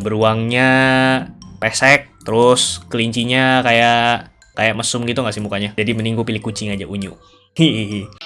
beruangnya pesek, terus kelincinya kayak kayak mesum gitu nggak sih mukanya. Jadi mending gue pilih kucing aja unyu. Hihihi.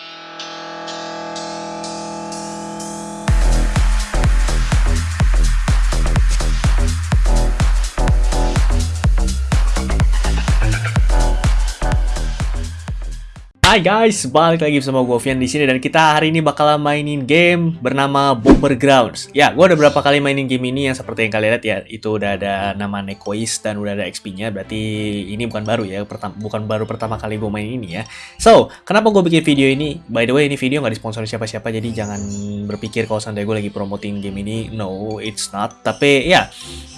Hai guys, balik lagi bersama gue Vian di sini dan kita hari ini bakalan mainin game bernama Bomber Grounds. Ya, gue udah berapa kali mainin game ini yang seperti yang kalian lihat ya, itu udah ada nama Nekois dan udah ada XP-nya, berarti ini bukan baru ya, pertama, bukan baru pertama kali gue main ini ya. So, kenapa gue bikin video ini? By the way, ini video nggak disponsori siapa-siapa, jadi jangan berpikir kalau seandainya gue lagi promoting game ini. No, it's not. Tapi ya,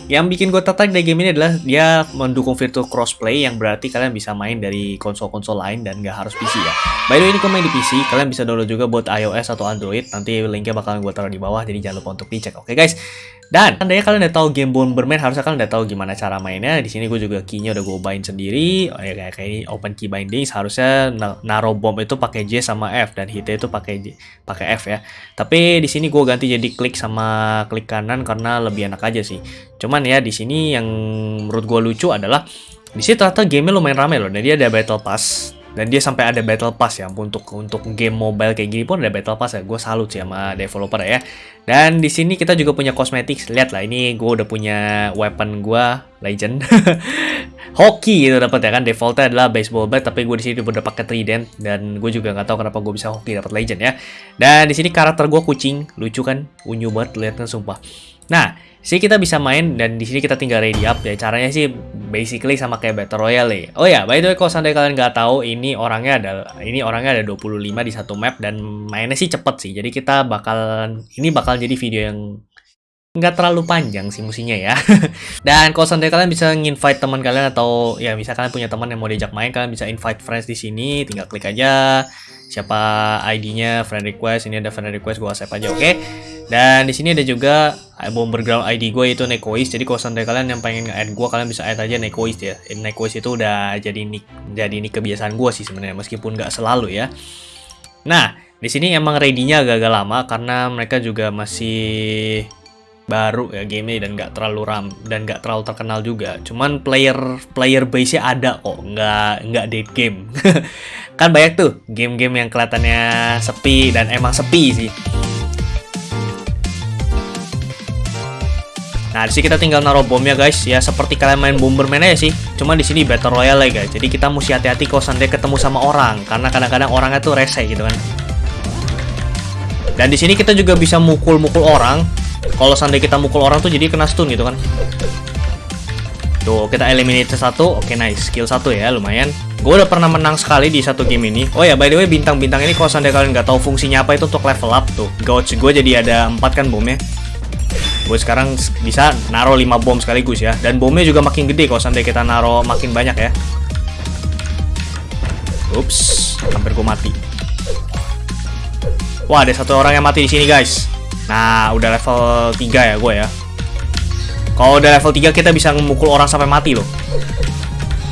yang bikin gue tertarik dari game ini adalah dia mendukung virtual crossplay yang berarti kalian bisa main dari konsol-konsol lain dan nggak harus PC ya. By the way ini gue main di PC, kalian bisa download juga buat iOS atau Android. Nanti linknya bakalan gue taruh di bawah, jadi jangan lupa untuk dicek. Oke okay, guys. Dan andainya kalian udah tahu game Bomberman, harusnya kalian udah tahu gimana cara mainnya. Di sini gue juga keynya udah gue bind sendiri. Oh, ya kayak ini open key binding. Seharusnya naruh bom itu pakai J sama F dan hitnya itu pakai pakai F ya. Tapi di sini gue ganti jadi klik sama klik kanan karena lebih enak aja sih. Cuman ya di sini yang menurut gue lucu adalah di sini ternyata gamenya lumayan ramai loh. Dan dia ada battle pass. Dan dia sampai ada battle pass ya untuk untuk game mobile kayak gini pun ada battle pass ya. Gue salut sih sama developer ya. Dan di sini kita juga punya cosmetics. Lihat lah ini gue udah punya weapon gue legend. Hoki gitu dapat ya kan. Defaultnya adalah baseball bat tapi gue di sini udah pakai trident dan gue juga nggak tahu kenapa gue bisa hoki dapat legend ya. Dan di sini karakter gue kucing. Lucu kan? Unyu banget lihat kan sumpah nah sih kita bisa main dan di sini kita tinggal ready up ya caranya sih basically sama kayak battle royale ya. Oh ya, by the way kalau seandainya kalian nggak tahu ini orangnya ada ini orangnya ada 25 di satu map dan mainnya sih cepet sih. Jadi kita bakal ini bakal jadi video yang nggak terlalu panjang sih musinya ya. dan kalau seandainya kalian bisa invite teman kalian atau ya misalkan kalian punya teman yang mau diajak main, kalian bisa invite friends di sini, tinggal klik aja siapa ID-nya, friend request, ini ada friend request, gue accept aja, oke? Okay? Dan di sini ada juga bomber ground ID gue itu Nekois. Jadi kalau sampai kalian yang pengen add gue, kalian bisa add aja Nekois ya. Nekois itu udah jadi nick, jadi nick kebiasaan gue sih sebenarnya, meskipun nggak selalu ya. Nah, di sini emang ready-nya agak-agak lama karena mereka juga masih baru ya game dan nggak terlalu ram dan nggak terlalu terkenal juga. Cuman player player base-nya ada kok, nggak nggak dead game. kan banyak tuh game-game yang kelihatannya sepi dan emang sepi sih. Nah, di sini kita tinggal naruh bomnya guys. Ya seperti kalian main Bomberman aja sih. Cuma di sini Battle Royale ya guys. Jadi kita mesti hati-hati kalau seandainya ketemu sama orang karena kadang-kadang orangnya tuh rese gitu kan. Dan di sini kita juga bisa mukul-mukul orang. Kalau seandainya kita mukul orang tuh jadi kena stun gitu kan. Tuh, kita eliminate satu. Oke, nice. Skill satu ya, lumayan. Gue udah pernah menang sekali di satu game ini. Oh ya, by the way, bintang-bintang ini kalau seandainya kalian nggak tahu fungsinya apa itu untuk level up tuh. Gouge gue jadi ada empat kan bomnya gue sekarang bisa naro 5 bom sekaligus ya. Dan bomnya juga makin gede kalau sampai kita naro makin banyak ya. Ups hampir gue mati. Wah ada satu orang yang mati di sini guys. Nah udah level 3 ya gue ya. Kalau udah level 3 kita bisa memukul orang sampai mati loh.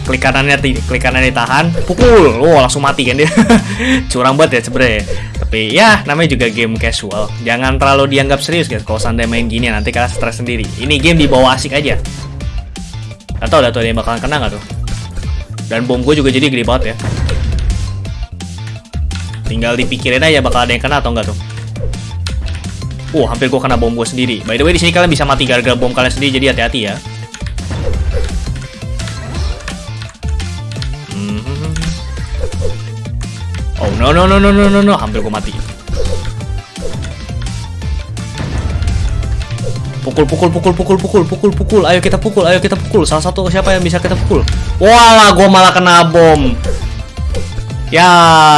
Klik kanannya klik kanannya ditahan pukul. Wow langsung mati kan dia. Curang banget ya sebenernya tapi ya namanya juga game casual. Jangan terlalu dianggap serius guys kalau sandai main gini nanti kalian stres sendiri. Ini game dibawa asik aja. Atau udah tuh ada yang bakalan kena gak tuh. Dan bom gue juga jadi gede banget ya. Tinggal dipikirin aja bakal ada yang kena atau enggak tuh. Uh, hampir gue kena bom gue sendiri. By the way, di sini kalian bisa mati gara-gara bom kalian sendiri, jadi hati-hati ya. Oh no no no no no no no. Hampir gue mati. Pukul pukul pukul pukul pukul pukul pukul. Ayo kita pukul ayo kita pukul. Salah satu siapa yang bisa kita pukul? Walah gue malah kena bom Ya,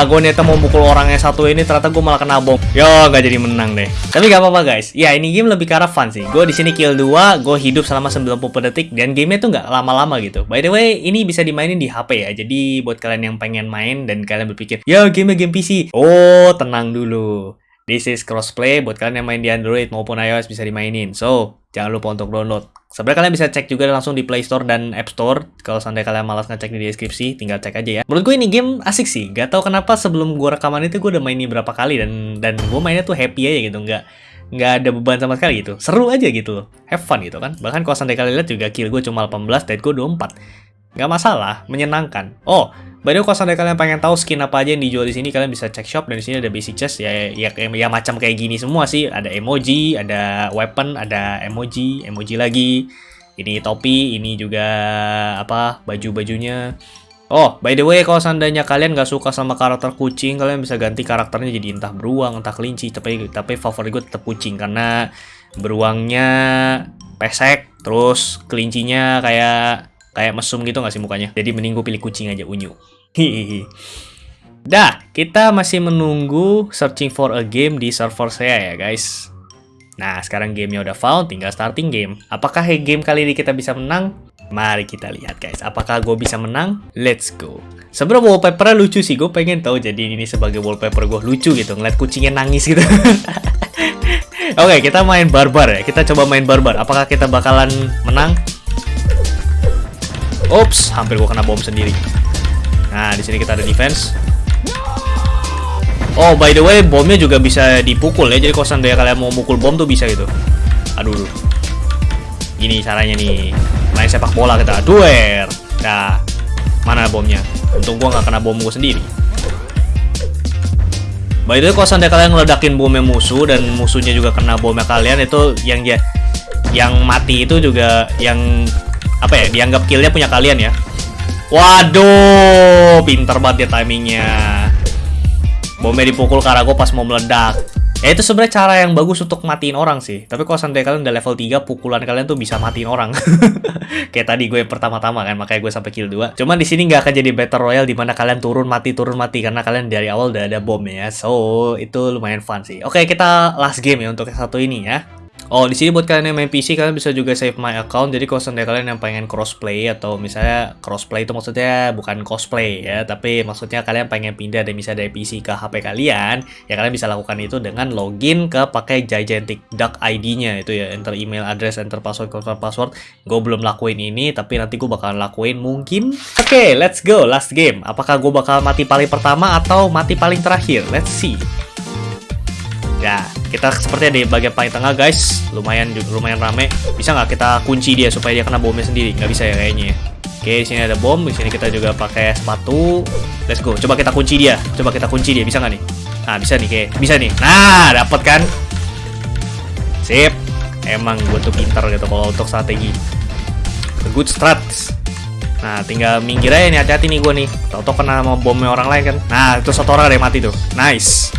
gue niatnya mau pukul orangnya satu ini, ternyata gue malah kena bom. Yo, gak jadi menang deh. Tapi gak apa-apa guys. Ya, ini game lebih ke fun sih. Gue di sini kill 2, gue hidup selama 90 detik, dan gamenya tuh gak lama-lama gitu. By the way, ini bisa dimainin di HP ya. Jadi buat kalian yang pengen main dan kalian berpikir, ya game game PC. Oh, tenang dulu. This is crossplay buat kalian yang main di Android maupun iOS bisa dimainin. So, jangan lupa untuk download. Sebenarnya kalian bisa cek juga langsung di Play Store dan App Store. Kalau seandainya kalian malas ngecek di deskripsi, tinggal cek aja ya. Menurut gue ini game asik sih. Gak tau kenapa sebelum gue rekaman itu gue udah mainin berapa kali dan dan gue mainnya tuh happy aja gitu. Nggak nggak ada beban sama sekali gitu. Seru aja gitu loh. Have fun gitu kan. Bahkan kalau sampai kalian lihat juga kill gue cuma 18, dead gue 24. Nggak masalah, menyenangkan. Oh, by the way kalau sampai kalian pengen tahu skin apa aja yang dijual di sini, kalian bisa cek shop dan di sini ada basic chest ya, ya, ya, ya macam kayak gini semua sih. Ada emoji, ada weapon, ada emoji, emoji lagi. Ini topi, ini juga apa baju-bajunya. Oh, by the way, kalau seandainya kalian nggak suka sama karakter kucing, kalian bisa ganti karakternya jadi entah beruang, entah kelinci. Tapi tapi favorit gue tetap kucing karena beruangnya pesek, terus kelincinya kayak kayak mesum gitu nggak sih mukanya. Jadi mending gue pilih kucing aja unyu. Hihihi. Dah, kita masih menunggu searching for a game di server saya ya guys. Nah, sekarang gamenya udah found, tinggal starting game. Apakah game kali ini kita bisa menang? Mari kita lihat guys, apakah gue bisa menang? Let's go. Sebenarnya wallpapernya lucu sih, gue pengen tahu jadi ini sebagai wallpaper gue lucu gitu, ngeliat kucingnya nangis gitu. Oke, okay, kita main barbar ya. Kita coba main barbar. Apakah kita bakalan menang? Ops, hampir gue kena bom sendiri. Nah, di sini kita ada defense. Oh, by the way, bomnya juga bisa dipukul ya. Jadi kalau seandainya kalian mau mukul bom tuh bisa gitu. Aduh. Ini caranya nih. Main sepak bola kita. Duer. Nah, mana bomnya? Untung gua nggak kena bom gua sendiri. By the way, kalau seandainya kalian ngeledakin bomnya musuh dan musuhnya juga kena bomnya kalian itu yang ya yang mati itu juga yang apa ya dianggap killnya punya kalian ya. Waduh, pinter banget dia timingnya. Bomnya dipukul gue pas mau meledak. Ya itu sebenarnya cara yang bagus untuk matiin orang sih. Tapi kalau sampai kalian udah level 3, pukulan kalian tuh bisa matiin orang. Kayak tadi gue pertama-tama kan, makanya gue sampai kill 2. Cuman di sini nggak akan jadi battle royale di mana kalian turun mati turun mati karena kalian dari awal udah ada bom ya. So, itu lumayan fun sih. Oke, kita last game ya untuk yang satu ini ya. Oh, di sini buat kalian yang main PC kalian bisa juga save my account. Jadi kalau seandainya kalian yang pengen crossplay atau misalnya crossplay itu maksudnya bukan cosplay ya, tapi maksudnya kalian pengen pindah dari misalnya dari PC ke HP kalian, ya kalian bisa lakukan itu dengan login ke pakai Gigantic Duck ID-nya itu ya, enter email address, enter password, confirm password. Gue belum lakuin ini, tapi nanti gue bakalan lakuin mungkin. Oke, okay, let's go last game. Apakah gue bakal mati paling pertama atau mati paling terakhir? Let's see. Ya, kita seperti di bagian paling tengah guys. Lumayan lumayan rame. Bisa nggak kita kunci dia supaya dia kena bomnya sendiri? Nggak bisa ya kayaknya. Oke, di sini ada bom. Di sini kita juga pakai sepatu. Let's go. Coba kita kunci dia. Coba kita kunci dia. Bisa nggak nih? Nah, bisa nih, kayak bisa nih. Nah, dapat kan? Sip. Emang gue tuh pinter gitu kalau untuk strategi. The good strats. Nah, tinggal minggir aja nih. Hati-hati nih gue nih. Tau-tau kena sama bomnya orang lain kan. Nah, itu satu orang ada yang mati tuh. Nice.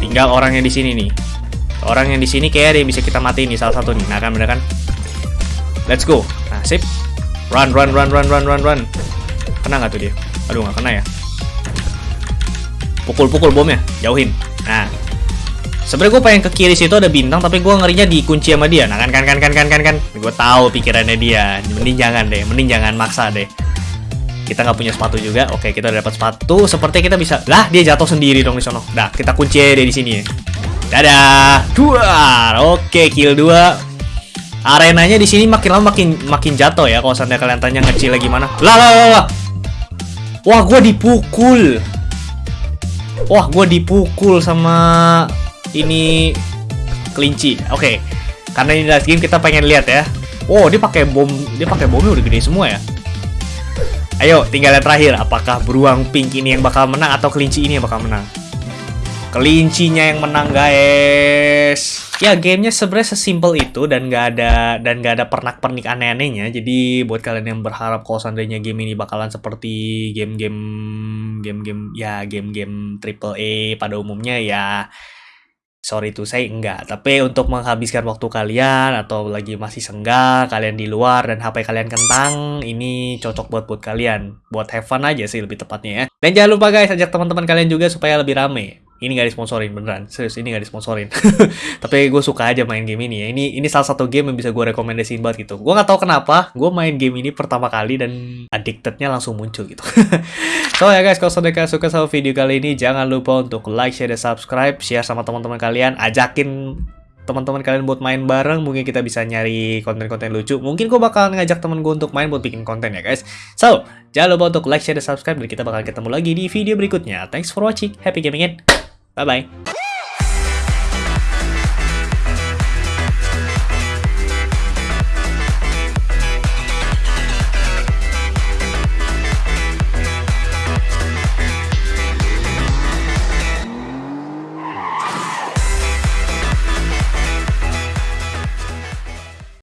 Tinggal orang yang di sini nih. Orang yang di sini kayak ada bisa kita mati nih salah satu nih. Nah kan bener kan? Let's go. Nah sip. Run run run run run run run. Kena nggak tuh dia? Aduh nggak kena ya. Pukul-pukul bomnya, jauhin. Nah. Sebenarnya gue pengen ke kiri situ ada bintang, tapi gue ngerinya dikunci sama dia. Nah kan kan kan kan kan kan kan. Gue tahu pikirannya dia. Mending jangan deh, mending jangan maksa deh kita nggak punya sepatu juga. Oke kita udah dapat sepatu. Seperti kita bisa lah dia jatuh sendiri dong di sono. Dah kita kunci dia di sini. Dadah. Dua oke kill dua. Arenanya di sini makin lama makin makin jatuh ya kalau seandainya kalian tanya ngecil gimana. Lah lah lah, lah. wah gue dipukul. Wah gue dipukul sama ini kelinci. Oke karena ini last game kita pengen lihat ya. Oh, dia pakai bom, dia pakai bomnya udah gede semua ya. Ayo, tinggal yang terakhir. Apakah beruang pink ini yang bakal menang atau kelinci ini yang bakal menang? Kelincinya yang menang, guys. Ya, gamenya sebenarnya sesimpel itu dan nggak ada dan nggak ada pernak-pernik aneh-anehnya. Jadi buat kalian yang berharap kalau seandainya game ini bakalan seperti game-game game-game ya game-game triple A pada umumnya ya sorry tuh saya enggak. Tapi untuk menghabiskan waktu kalian atau lagi masih senggang kalian di luar dan HP kalian kentang ini cocok buat buat kalian. Buat have fun aja sih lebih tepatnya ya. Dan jangan lupa guys ajak teman-teman kalian juga supaya lebih rame ini gak disponsorin beneran. Serius ini gak disponsorin. Tapi gue suka aja main game ini ya. Ini ini salah satu game yang bisa gue rekomendasiin banget gitu. Gue nggak tahu kenapa gue main game ini pertama kali dan addictednya langsung muncul gitu. So ya guys kalau kalian suka sama video kali ini jangan lupa untuk like share dan subscribe. Share sama teman-teman kalian. Ajakin teman-teman kalian buat main bareng. Mungkin kita bisa nyari konten-konten lucu. Mungkin gue bakal ngajak temen gue untuk main buat bikin konten ya guys. So jangan lupa untuk like share dan subscribe. Dan kita bakal ketemu lagi di video berikutnya. Thanks for watching. Happy gaming and Bye bye.